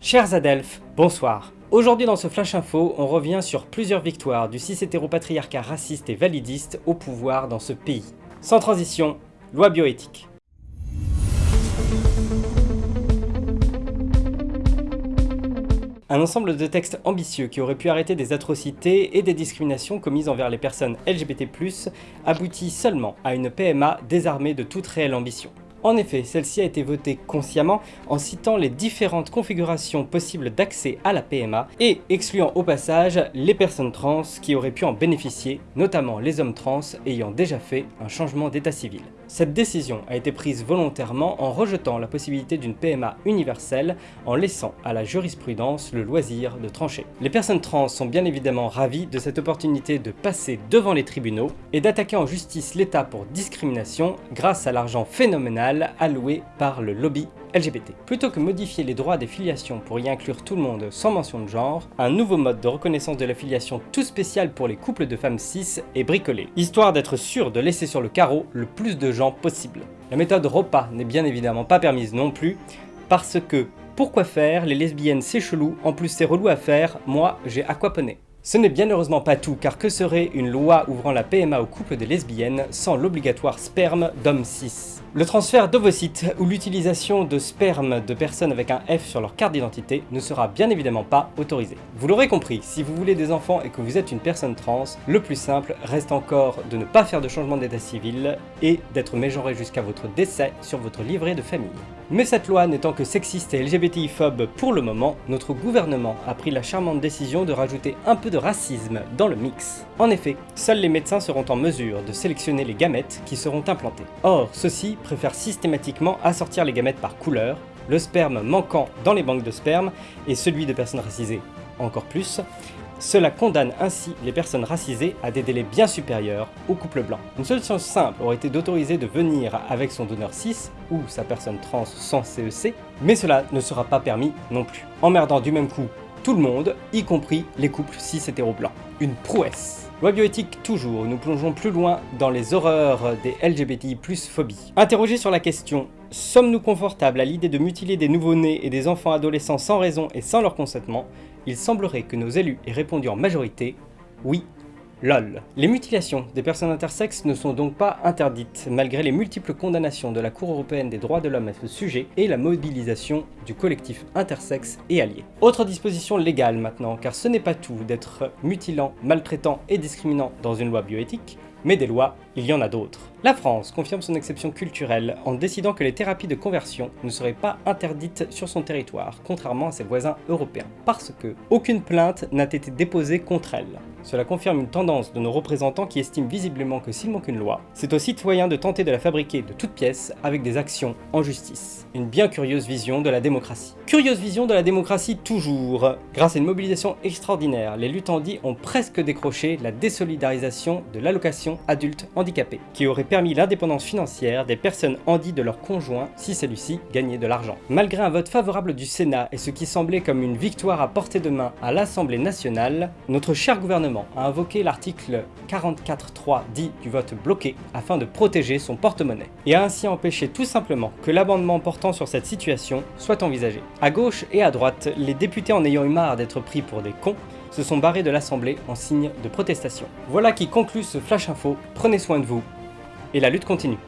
Chers Adelphes, bonsoir. Aujourd'hui dans ce Flash Info, on revient sur plusieurs victoires du cis-hétéropatriarcat raciste et validiste au pouvoir dans ce pays. Sans transition, loi bioéthique. Un ensemble de textes ambitieux qui auraient pu arrêter des atrocités et des discriminations commises envers les personnes LGBT+, aboutit seulement à une PMA désarmée de toute réelle ambition. En effet, celle-ci a été votée consciemment en citant les différentes configurations possibles d'accès à la PMA et excluant au passage les personnes trans qui auraient pu en bénéficier, notamment les hommes trans ayant déjà fait un changement d'état civil. Cette décision a été prise volontairement en rejetant la possibilité d'une PMA universelle en laissant à la jurisprudence le loisir de trancher. Les personnes trans sont bien évidemment ravies de cette opportunité de passer devant les tribunaux et d'attaquer en justice l'État pour discrimination grâce à l'argent phénoménal alloué par le lobby LGBT. Plutôt que modifier les droits des filiations pour y inclure tout le monde sans mention de genre, un nouveau mode de reconnaissance de la filiation tout spécial pour les couples de femmes cis est bricolé, histoire d'être sûr de laisser sur le carreau le plus de gens possible. La méthode repas n'est bien évidemment pas permise non plus, parce que pourquoi faire, les lesbiennes c'est chelou, en plus c'est relou à faire, moi j'ai aquaponé. Ce n'est bien heureusement pas tout, car que serait une loi ouvrant la PMA aux couples de lesbiennes sans l'obligatoire sperme d'hommes cis? Le transfert d'ovocytes ou l'utilisation de sperme de personnes avec un F sur leur carte d'identité ne sera bien évidemment pas autorisé. Vous l'aurez compris, si vous voulez des enfants et que vous êtes une personne trans, le plus simple reste encore de ne pas faire de changement d'état civil et d'être mégenré jusqu'à votre décès sur votre livret de famille. Mais cette loi n'étant que sexiste et LGBTI-phobe pour le moment, notre gouvernement a pris la charmante décision de rajouter un peu de racisme dans le mix. En effet, seuls les médecins seront en mesure de sélectionner les gamètes qui seront implantés. Or, ceux-ci préfèrent systématiquement assortir les gamètes par couleur, le sperme manquant dans les banques de sperme et celui de personnes racisées encore plus, cela condamne ainsi les personnes racisées à des délais bien supérieurs au couple blanc. Une solution simple aurait été d'autoriser de venir avec son donneur cis ou sa personne trans sans CEC, e mais cela ne sera pas permis non plus, emmerdant du même coup tout le monde, y compris les couples cis hétéro blancs. Une prouesse Loi bioéthique toujours, nous plongeons plus loin dans les horreurs des LGBTI plus phobie. Interrogé sur la question « Sommes-nous confortables à l'idée de mutiler des nouveau-nés et des enfants adolescents sans raison et sans leur consentement ?» il semblerait que nos élus aient répondu en majorité « Oui, LOL. Les mutilations des personnes intersexes ne sont donc pas interdites, malgré les multiples condamnations de la Cour européenne des droits de l'homme à ce sujet et la mobilisation du collectif intersexe et allié. Autre disposition légale maintenant, car ce n'est pas tout d'être mutilant, maltraitant et discriminant dans une loi bioéthique, mais des lois, il y en a d'autres. La France confirme son exception culturelle en décidant que les thérapies de conversion ne seraient pas interdites sur son territoire, contrairement à ses voisins européens, parce que aucune plainte n'a été déposée contre elle. Cela confirme une tendance de nos représentants qui estiment visiblement que s'il manque une loi, c'est aux citoyens de tenter de la fabriquer de toutes pièces avec des actions en justice. Une bien curieuse vision de la démocratie. Curieuse vision de la démocratie toujours Grâce à une mobilisation extraordinaire, les lutandis ont presque décroché la désolidarisation de l'allocation adulte handicapé, qui aurait permis l'indépendance financière des personnes handies de leur conjoint si celui-ci gagnait de l'argent. Malgré un vote favorable du Sénat et ce qui semblait comme une victoire à portée de main à l'Assemblée nationale, notre cher gouvernement a invoqué l'article 44.3 dit du vote bloqué afin de protéger son porte-monnaie, et a ainsi empêché tout simplement que l'amendement portant sur cette situation soit envisagé. À gauche et à droite, les députés en ayant eu marre d'être pris pour des cons, se sont barrés de l'Assemblée en signe de protestation. Voilà qui conclut ce Flash Info, prenez soin de vous et la lutte continue.